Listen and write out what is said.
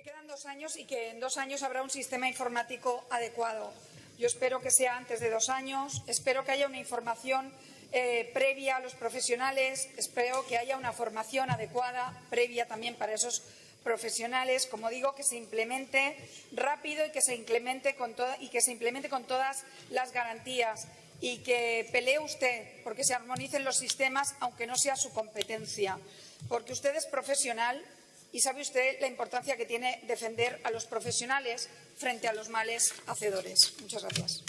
Que quedan dos años y que en dos años habrá un sistema informático adecuado. Yo espero que sea antes de dos años, espero que haya una información eh, previa a los profesionales, espero que haya una formación adecuada previa también para esos profesionales, como digo, que se implemente rápido y que se implemente con, y que se implemente con todas las garantías y que pelee usted porque se armonicen los sistemas, aunque no sea su competencia, porque usted es profesional y sabe usted la importancia que tiene defender a los profesionales frente a los males hacedores. Muchas gracias.